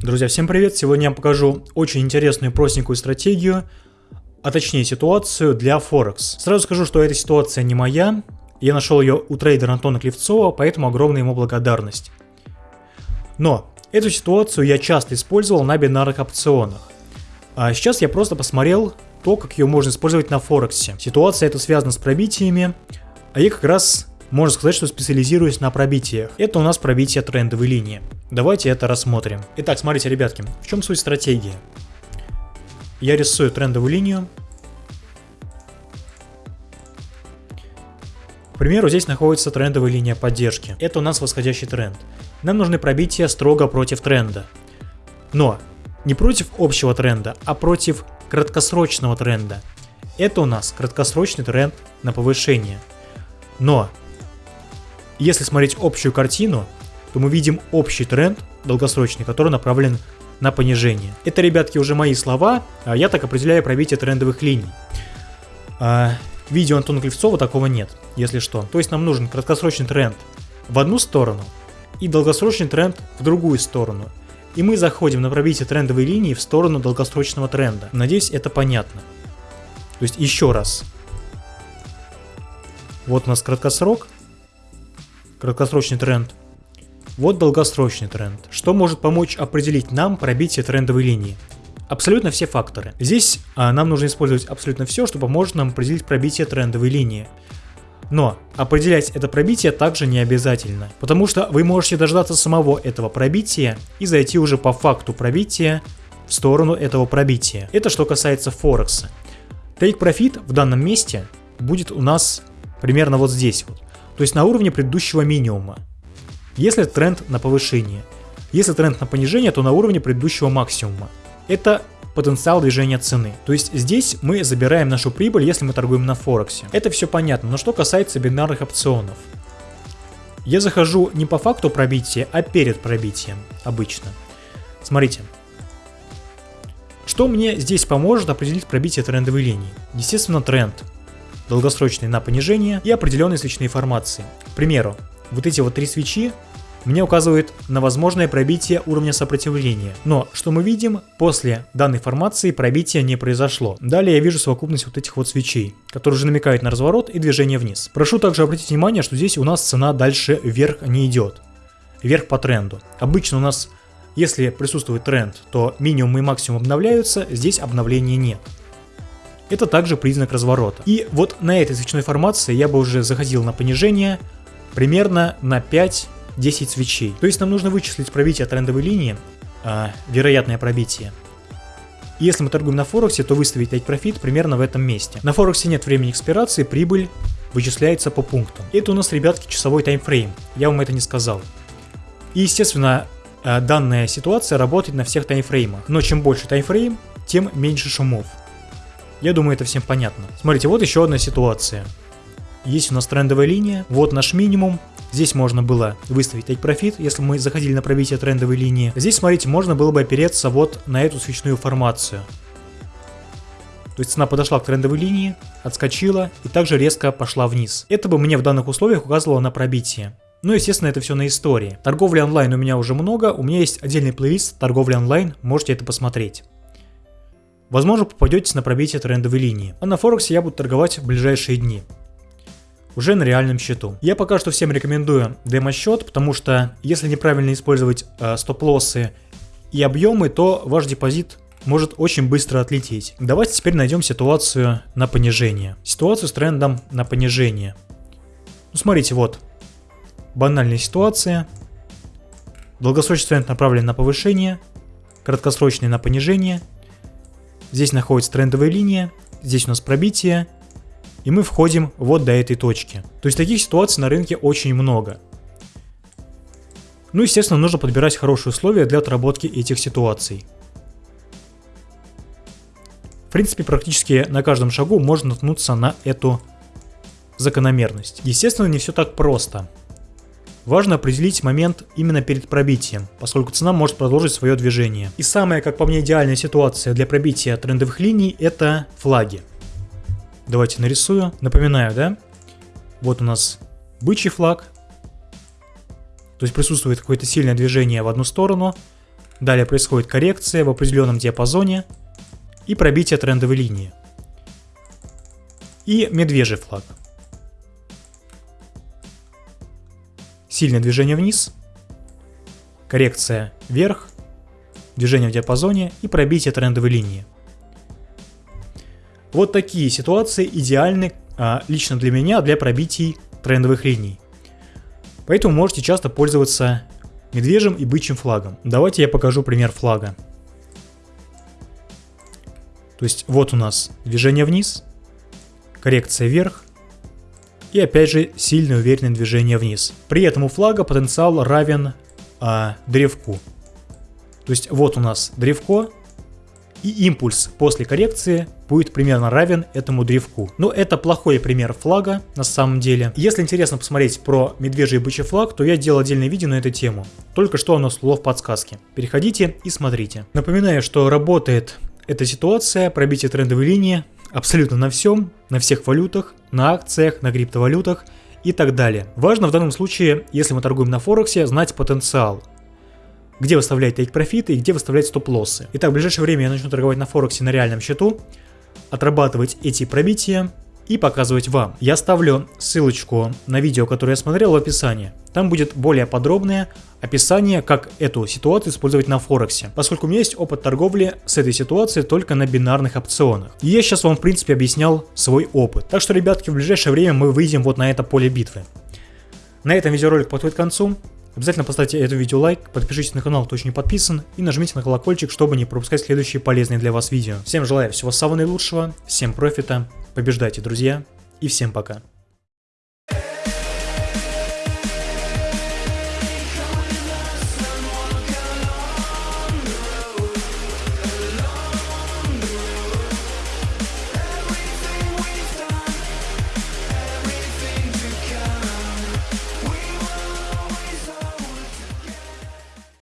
Друзья, всем привет! Сегодня я покажу очень интересную простенькую стратегию, а точнее ситуацию для Форекс. Сразу скажу, что эта ситуация не моя, я нашел ее у трейдера Антона Клевцова, поэтому огромная ему благодарность. Но эту ситуацию я часто использовал на бинарных опционах. А сейчас я просто посмотрел то, как ее можно использовать на Форексе. Ситуация эта связана с пробитиями, а я как раз можно сказать, что специализируюсь на пробитиях. Это у нас пробитие трендовой линии. Давайте это рассмотрим. Итак, смотрите, ребятки, в чем суть стратегии? Я рисую трендовую линию. К примеру, здесь находится трендовая линия поддержки. Это у нас восходящий тренд. Нам нужны пробития строго против тренда. Но не против общего тренда, а против краткосрочного тренда. Это у нас краткосрочный тренд на повышение. Но если смотреть общую картину, то мы видим общий тренд долгосрочный, который направлен на понижение. Это, ребятки, уже мои слова, а я так определяю пробитие трендовых линий. А, видео Антона Клевцова такого нет, если что. То есть нам нужен краткосрочный тренд в одну сторону и долгосрочный тренд в другую сторону. И мы заходим на пробитие трендовой линии в сторону долгосрочного тренда. Надеюсь, это понятно. То есть еще раз. Вот у нас краткосрок, краткосрочный тренд. Вот долгосрочный тренд. Что может помочь определить нам пробитие трендовой линии? Абсолютно все факторы. Здесь а, нам нужно использовать абсолютно все, что поможет нам определить пробитие трендовой линии. Но определять это пробитие также не обязательно, потому что вы можете дождаться самого этого пробития и зайти уже по факту пробития в сторону этого пробития. Это что касается Форекса. Take Profit в данном месте будет у нас примерно вот здесь вот то есть на уровне предыдущего минимума. Если тренд на повышение. Если тренд на понижение, то на уровне предыдущего максимума. Это потенциал движения цены. То есть здесь мы забираем нашу прибыль, если мы торгуем на Форексе. Это все понятно, но что касается бинарных опционов. Я захожу не по факту пробития, а перед пробитием обычно. Смотрите. Что мне здесь поможет определить пробитие трендовой линии? Естественно, тренд долгосрочные на понижение и определенные свечные формации. К примеру, вот эти вот три свечи мне указывают на возможное пробитие уровня сопротивления. Но, что мы видим, после данной формации пробития не произошло. Далее я вижу совокупность вот этих вот свечей, которые уже намекают на разворот и движение вниз. Прошу также обратить внимание, что здесь у нас цена дальше вверх не идет. Вверх по тренду. Обычно у нас, если присутствует тренд, то минимум и максимум обновляются, здесь обновления нет. Это также признак разворота. И вот на этой свечной формации я бы уже заходил на понижение примерно на 5-10 свечей. То есть нам нужно вычислить пробитие трендовой линии, а, вероятное пробитие. Если мы торгуем на Форексе, то выставить take profit примерно в этом месте. На Форексе нет времени экспирации, прибыль вычисляется по пунктам. Это у нас, ребятки, часовой таймфрейм. Я вам это не сказал. И, естественно, а, данная ситуация работает на всех таймфреймах. Но чем больше таймфрейм, тем меньше шумов. Я думаю, это всем понятно. Смотрите, вот еще одна ситуация. Есть у нас трендовая линия, вот наш минимум. Здесь можно было выставить take profit, если мы заходили на пробитие трендовой линии. Здесь, смотрите, можно было бы опереться вот на эту свечную формацию. То есть цена подошла к трендовой линии, отскочила и также резко пошла вниз. Это бы мне в данных условиях указывало на пробитие. Ну, естественно, это все на истории. Торговли онлайн у меня уже много, у меня есть отдельный плейлист торговли онлайн, можете это посмотреть. Возможно, попадетесь на пробитие трендовой линии. А на Форексе я буду торговать в ближайшие дни. Уже на реальном счету. Я пока что всем рекомендую демо-счет, потому что если неправильно использовать э, стоп-лоссы и объемы, то ваш депозит может очень быстро отлететь. Давайте теперь найдем ситуацию на понижение. Ситуацию с трендом на понижение. Ну смотрите, вот. Банальная ситуация. Долгосрочный тренд направлен на повышение, краткосрочный на понижение – Здесь находится трендовая линия, здесь у нас пробитие, и мы входим вот до этой точки. То есть таких ситуаций на рынке очень много. Ну, естественно, нужно подбирать хорошие условия для отработки этих ситуаций. В принципе, практически на каждом шагу можно наткнуться на эту закономерность. Естественно, не все так просто. Важно определить момент именно перед пробитием, поскольку цена может продолжить свое движение. И самая, как по мне, идеальная ситуация для пробития трендовых линий – это флаги. Давайте нарисую. Напоминаю, да? Вот у нас бычий флаг. То есть присутствует какое-то сильное движение в одну сторону. Далее происходит коррекция в определенном диапазоне и пробитие трендовой линии. И медвежий флаг. Сильное движение вниз, коррекция вверх, движение в диапазоне и пробитие трендовой линии. Вот такие ситуации идеальны а, лично для меня для пробитий трендовых линий. Поэтому можете часто пользоваться медвежьим и бычьим флагом. Давайте я покажу пример флага. То есть вот у нас движение вниз, коррекция вверх и опять же сильное уверенное движение вниз. При этом у флага потенциал равен а, древку. То есть вот у нас древко, и импульс после коррекции будет примерно равен этому древку. Но это плохой пример флага на самом деле. Если интересно посмотреть про медвежий и бычий флаг, то я делал отдельное видео на эту тему. Только что оно всплыло в подсказке. Переходите и смотрите. Напоминаю, что работает эта ситуация, пробитие трендовой линии абсолютно на всем, на всех валютах, на акциях, на криптовалютах и так далее. Важно в данном случае, если мы торгуем на Форексе, знать потенциал где выставлять тейк-профиты и где выставлять стоп-лоссы. Итак, в ближайшее время я начну торговать на Форексе на реальном счету, отрабатывать эти пробития и показывать вам. Я оставлю ссылочку на видео, которое я смотрел в описании. Там будет более подробное описание, как эту ситуацию использовать на Форексе, поскольку у меня есть опыт торговли с этой ситуацией только на бинарных опционах. И я сейчас вам, в принципе, объяснял свой опыт. Так что, ребятки, в ближайшее время мы выйдем вот на это поле битвы. На этом видеоролик подходит к концу. Обязательно поставьте это видео лайк, подпишитесь на канал, кто еще не подписан, и нажмите на колокольчик, чтобы не пропускать следующие полезные для вас видео. Всем желаю всего самого наилучшего, всем профита, побеждайте, друзья, и всем пока.